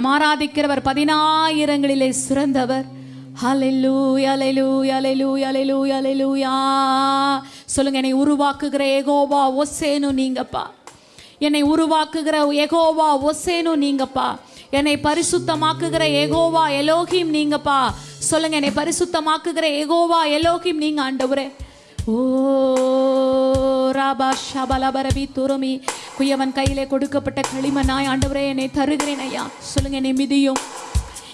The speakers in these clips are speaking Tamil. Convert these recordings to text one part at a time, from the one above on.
நம் ஆராதிக்கிறவர் பதினாயிரங்களிலே சிறந்தவர். சொல்லுங்க என்னை உருவாக்குகிற ஏகோவா ஒசேனு நீங்கப்பா. என்னை உருவாக்குகிற ஏகோவா ஒசேனு நீங்கப்பா. என்னை பரிசுத்தமாக்குகிற ஏகோவா எலோகிம் நீங்கப்பா. சொல்லுங்க என்னை பரிசுத்தமாக்குகிற ஏகோவா எலோகிம் நீங்க ஆண்டவரே. துருமி குயவன் கையிலே கொடுக்கப்பட்ட களிமனாய் ஆண்டவரே என்னை தருகிறேன் ஐயா. சொல்லுங்க என்னை மிதியும்.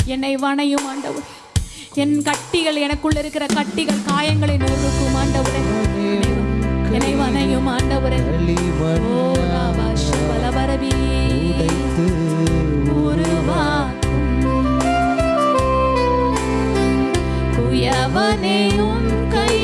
என்னை வணையும் ஆண்டவர். என் கட்டிகள் எனக்குள்ள இருக்கிற கட்டிகள் காயங்களை நொறுக்கும் ஆண்டவரே. என்னை வணையும் ஆண்டவரே. ஓ ராபா ஷபலபரபி உருவாக்கும். குயவனே உன் கை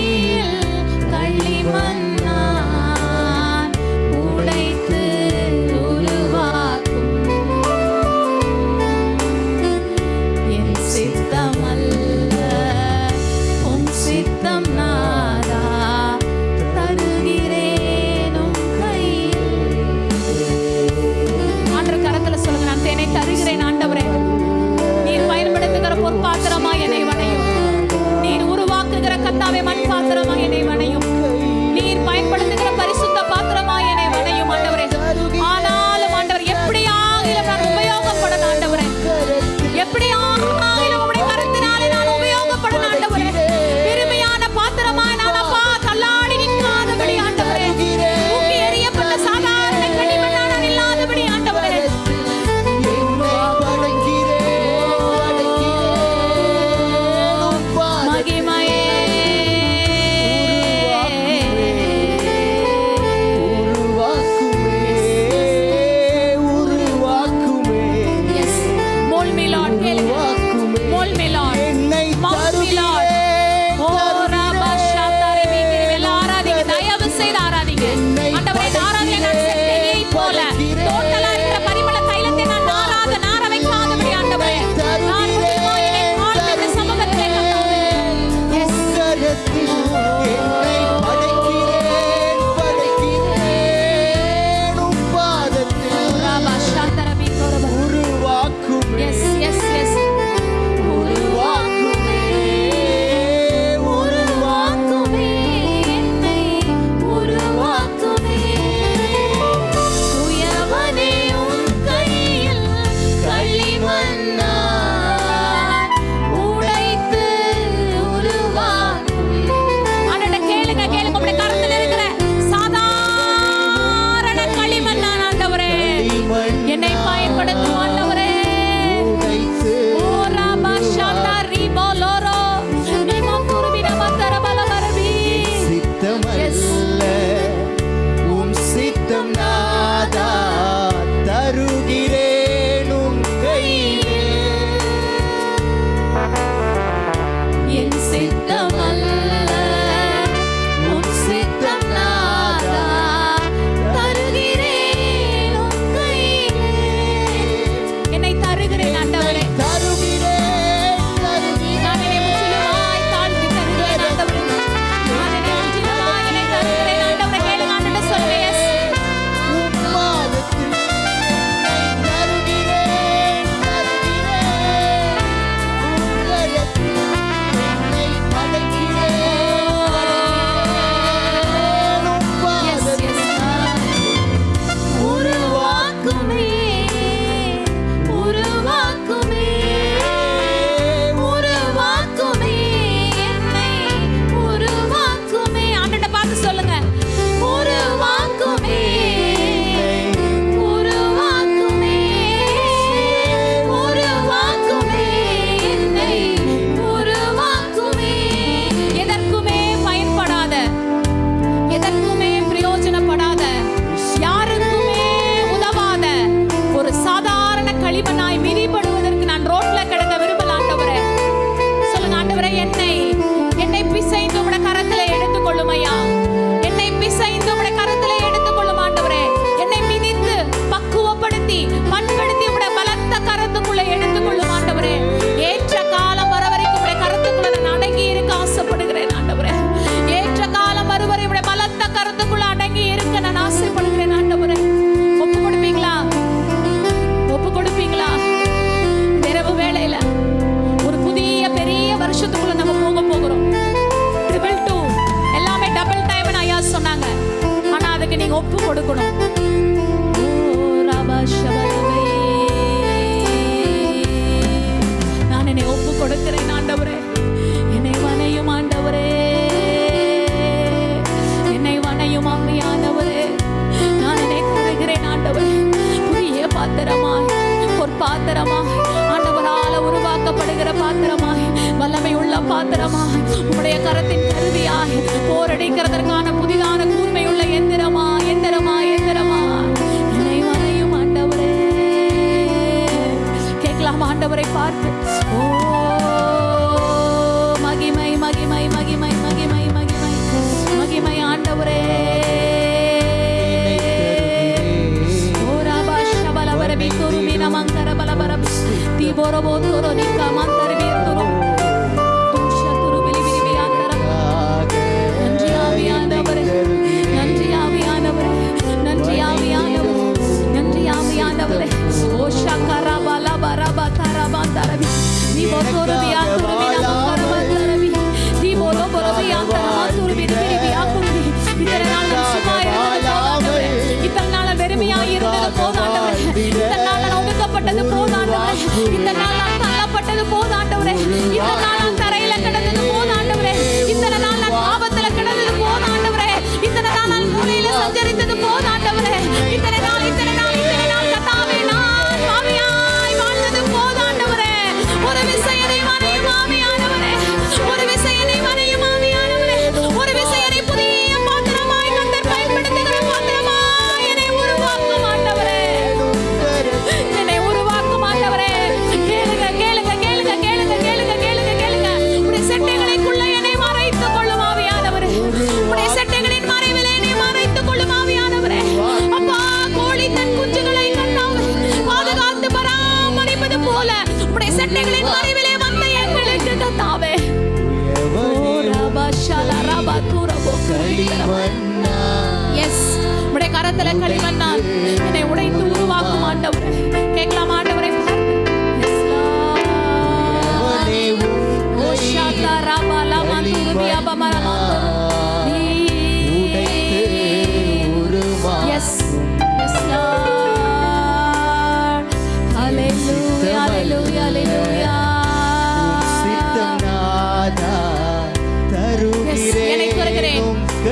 எஸ் உடைய கரத்துல களிமண்ணால் என்னை உடைத்து உருவாக்கும் ஆண்டவர். கேட்கலாம்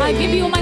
I give you my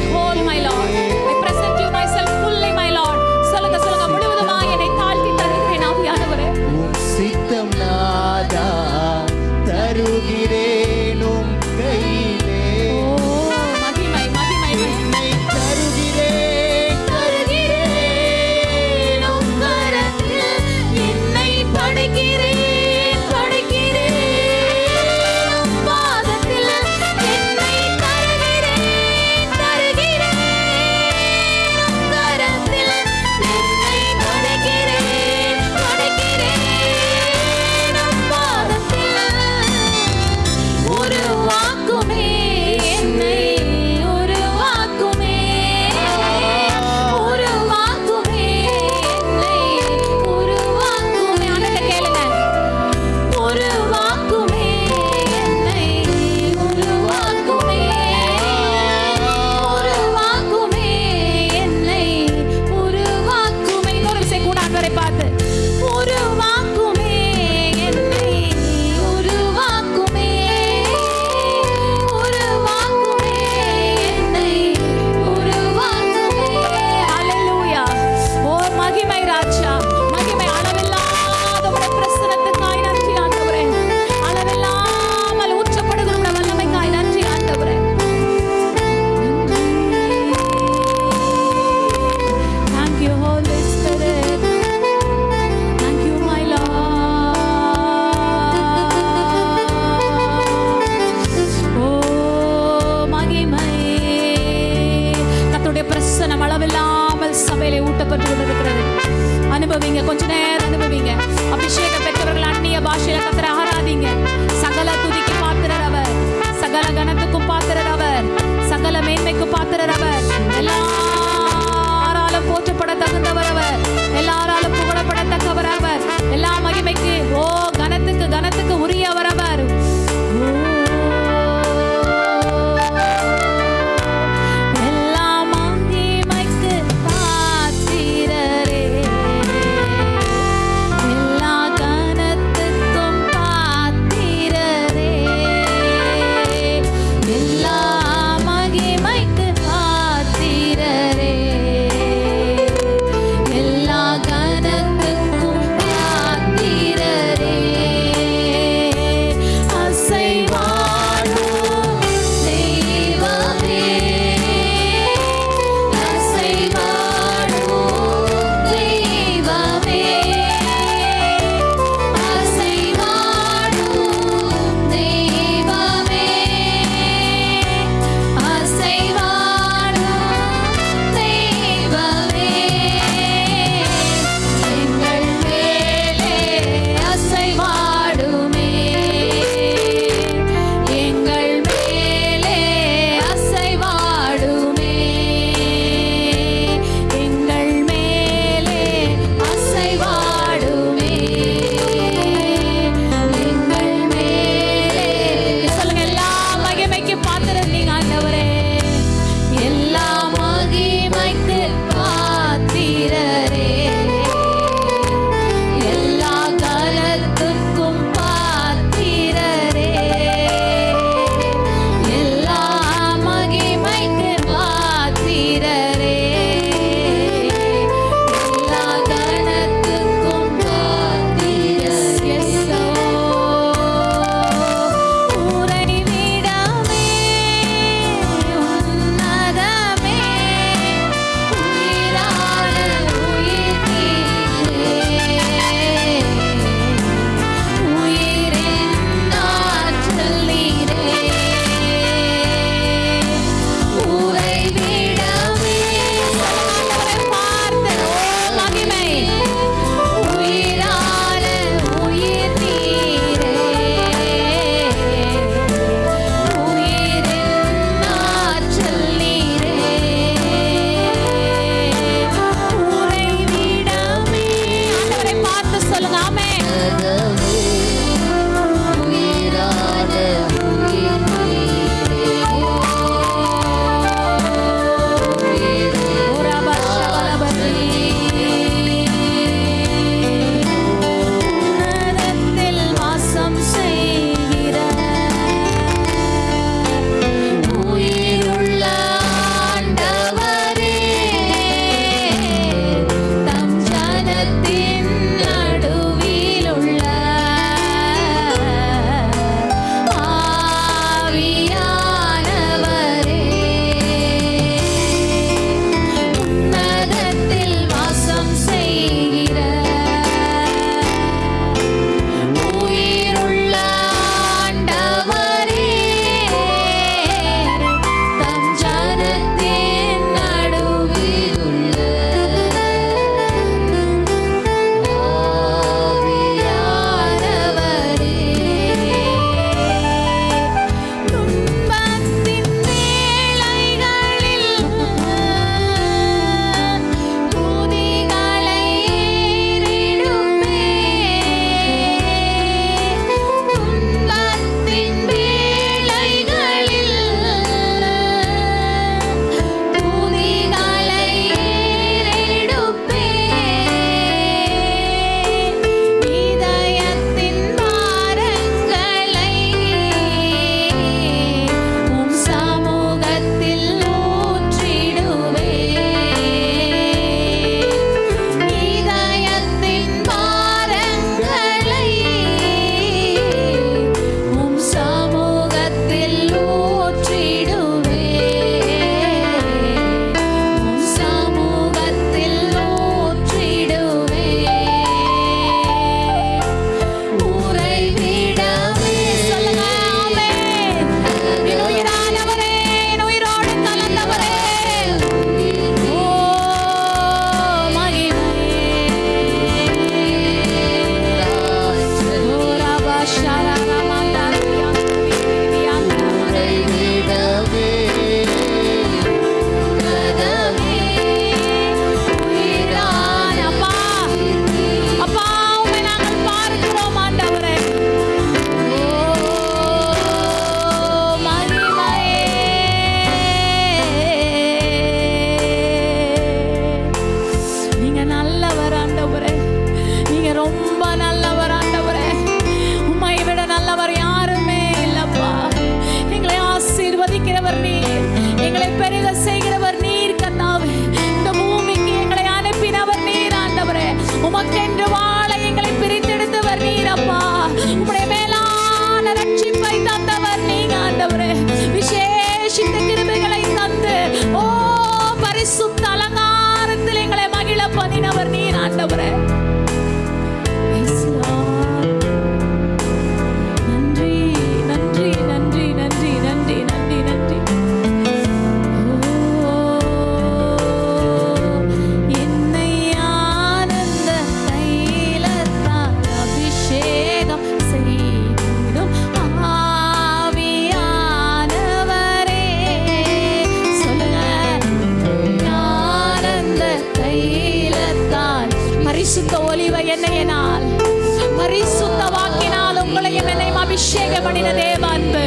அபிஷேகம் பண்ணின தேவ அன்பு.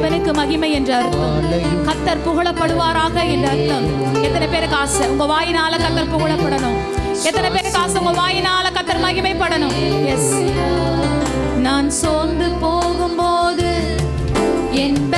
தேவனுக்கு மகிமை என்று அர்த்தம். கத்தர் புகழப்படுவாராக என்று அர்த்தம். எத்தனை பேருக்கு ஆசை? உங்க வாயினால கத்தர் புகழப்படணும். எத்தனை பேருக்கு ஆசை? உங்க வாயினால கத்தர் மகிமைப்படணும். எஸ் நான் சோர்ந்து போகும்போது என்ப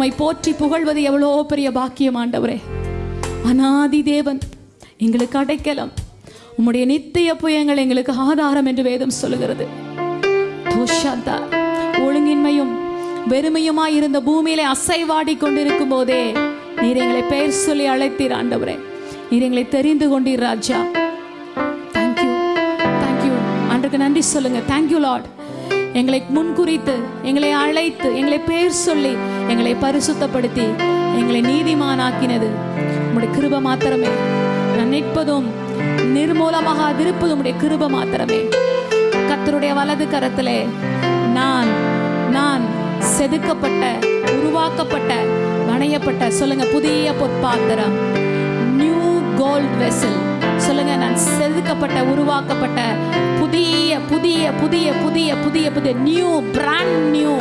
உம்மை போற்றி புகழ்வது எவ்வளோ பெரிய பாக்கியம் ஆண்டவரே. அனாதி தேவன் எங்களுக்கு அடைக்கலம். உம்முடைய நித்திய புயங்கள் எங்களுக்கு ஆதாரம் என்று வேதம் சொல்லுகிறது. தோஷாந்தா ஒழுங்கின்மையும் வெறுமையுமாய் இருந்த பூமியிலே அசைவாடி கொண்டிருக்கும் போதே நீர் எங்களை பெயர் சொல்லி அழைத்தீர் ஆண்டவரே. நீர் எங்களை தெரிந்து கொண்டீர் ராஜா. தேங்க்யூ தேங்க்யூ அன்றைக்கு நன்றி சொல்லுங்க. தேங்க்யூ லார்ட் எங்களை முன்குறித்து எங்களை அழைத்து எங்களை பெயர் சொல்லி எங்களை பரிசுத்தப்படுத்தி எங்களை நீதிமானாக்கினது. உங்களுடைய கிருப மாத்திரமே. நான் நிற்பதும் நிர்மூலமாக அதிருப்பதும் உடைய கிருப மாத்திரமே. கர்த்தருடைய வலது கரத்திலே நான் நான் செதுக்கப்பட்ட உருவாக்கப்பட்ட வணையப்பட்ட சொல்லுங்க புதிய பொற்பாத்திரம். நியூ கோல்ட் வெசல் சொல்லுங்க நான் செதுக்கப்பட்ட உருவாக்கப்பட்ட புதிய புதிய புதிய புதிய புதிய புதிய நியூ பிராண்ட் நியூ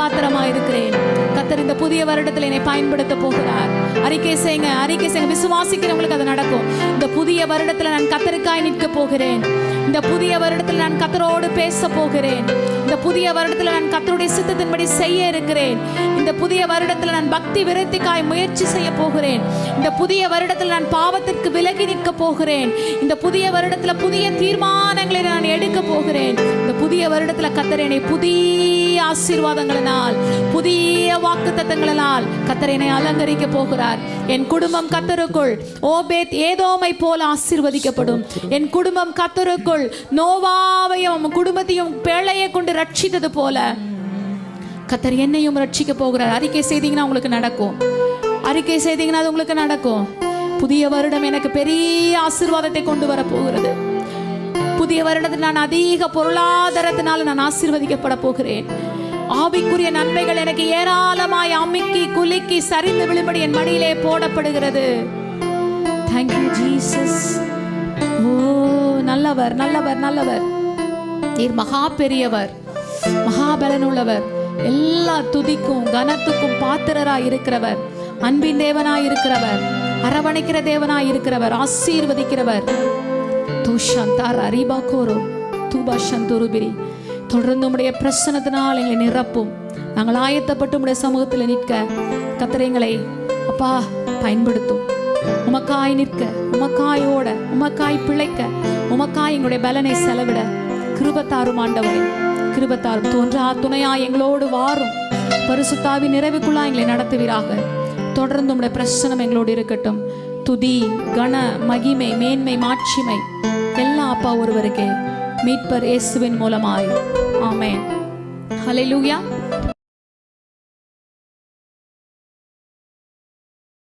பாத்திரமா இருக்கிறேன். கத்தர் இந்த புதிய வருடத்தில் என்னை பயன்படுத்த போகிறார். அறிக்கை செய்யுங்க அறிக்கை செய்யுங்க விசுவாசிக்கிறவங்களுக்கு அது நடக்கும். இந்த புதிய வருடத்தில் நான் கத்தருக்காய் நிற்க போகிறேன். இந்த புதிய வருடத்தில் நான் கத்தரோடு பேச போகிறேன். இந்த புதிய வருடத்தில் நான் கத்தருடைய சித்தத்தின்படி செய்ய இருக்கிறேன். இந்த புதிய வருடத்தில் நான் பக்தி விருத்திக்காய் முயற்சி செய்ய போகிறேன். இந்த புதிய வருடத்தில் நான் பாவத்திற்கு விலகி நிற்க போகிறேன். இந்த புதிய வருடத்தில் புதிய தீர்மானங்களை நான் எடுக்க போகிறேன். இந்த புதிய வருடத்தில் கத்தர் என்னை புதிய ஆசீர்வாதங்களினால் புதிய வாக்கு தத்தங்களினால் கத்தர் அலங்கரிக்க போகிறார். என் குடும்பம் கத்தருக்குள் ஓபேத் ஏதோமை போல ஆசீர்வதிக்கப்படும். என் குடும்பம் கத்தருக்குள் நோவாவையும் குடும்பத்தையும் பிழையை கொண்டு ரட்சித்தது போல கத்தர் என்னையும் ரட்சிக்க போகிறார். அறிக்கை செய்தீங்கன்னா உங்களுக்கு நடக்கும். அறிக்கை செய்தீங்கன்னா அது உங்களுக்கு நடக்கும். புதிய வருடம் எனக்கு பெரிய ஆசீர்வாதத்தை கொண்டு வர போகிறது புதிய வருடத்தில் நான் அதிக பொருளாதாரத்தினால் நான் ஆசீர்வதிக்கப்பட போகிறேன். ஆவிக்குரிய நன்மைகள் எனக்கு ஏராளமாய் அமுக்கி குலுக்கி சரிந்து விழும்படி என் மடியிலே போடப்படுகிறது. தேங்க்யூ ஜீசஸ் ஓ நல்லவர் நல்லவர் நல்லவர். நீர் மகா பெரியவர் மகாபலன் உள்ளவர் எல்லா துதிக்கும் கனத்துக்கும் பாத்திரராய் இருக்கிறவர். அன்பின் தேவனாய் இருக்கிறவர். அரவணைக்கிற தேவனாய் இருக்கிறவர். ஆசீர்வதிக்கிறவர். தூஷந்தார் அரிபாக்கோரோ தூபா சந்துருபிரி. தொடர்ந்து உடைய பிரசனத்தினால் எங்களை நிரப்பும். நாங்கள் ஆயத்தப்பட்டு உடைய சமூகத்தில் நிற்க கத்திரைங்களை அப்பா பயன்படுத்தும். உமக்காய் நிற்க உமக்காயோட உமக்காய் பிழைக்க உமக்காய் எங்களுடைய பலனை செலவிட கிருபத்தாரும் ஆண்டவரே கிருபத்தாரும். தோன்றா துணையா எங்களோடு வாரும். பரிசுத்தாவி நிறைவுக்குள்ளா எங்களை நடத்துவீராக. தொடர்ந்து உடைய பிரசனம் எங்களோடு இருக்கட்டும். துதி கன மகிமை மேன்மை மாட்சிமை எல்லாம் அப்பா ஒருவருக்கே. மீட்பர் இயேசுவின் மூலமாய் ஆமென் ஹalleluya